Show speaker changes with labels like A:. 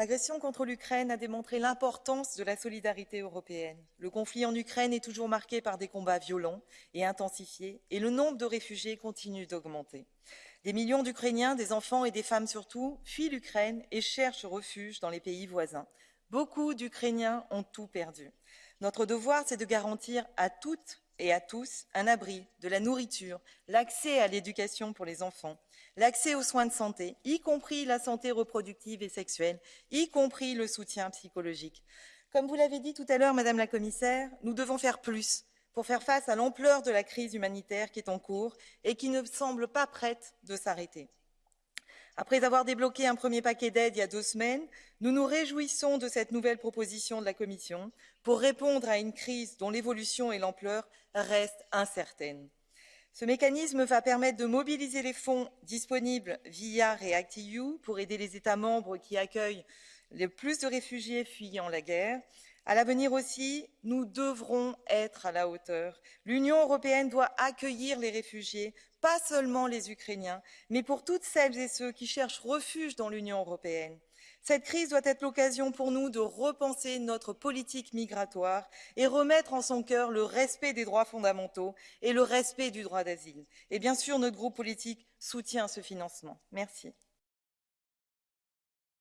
A: L'agression contre l'Ukraine a démontré l'importance de la solidarité européenne. Le conflit en Ukraine est toujours marqué par des combats violents et intensifiés, et le nombre de réfugiés continue d'augmenter. Des millions d'Ukrainiens, des enfants et des femmes surtout, fuient l'Ukraine et cherchent refuge dans les pays voisins. Beaucoup d'Ukrainiens ont tout perdu. Notre devoir, c'est de garantir à toutes et à tous un abri, de la nourriture, l'accès à l'éducation pour les enfants, l'accès aux soins de santé, y compris la santé reproductive et sexuelle, y compris le soutien psychologique. Comme vous l'avez dit tout à l'heure, Madame la Commissaire, nous devons faire plus pour faire face à l'ampleur de la crise humanitaire qui est en cours et qui ne semble pas prête de s'arrêter. Après avoir débloqué un premier paquet d'aide il y a deux semaines, nous nous réjouissons de cette nouvelle proposition de la Commission pour répondre à une crise dont l'évolution et l'ampleur restent incertaines. Ce mécanisme va permettre de mobiliser les fonds disponibles via REACT-EU pour aider les États membres qui accueillent le plus de réfugiés fuyant la guerre. À l'avenir aussi, nous devrons être à la hauteur. L'Union européenne doit accueillir les réfugiés, pas seulement les Ukrainiens, mais pour toutes celles et ceux qui cherchent refuge dans l'Union européenne. Cette crise doit être l'occasion pour nous de repenser notre politique migratoire et remettre en son cœur le respect des droits fondamentaux et le respect du droit d'asile. Et bien sûr, notre groupe politique soutient ce financement. Merci.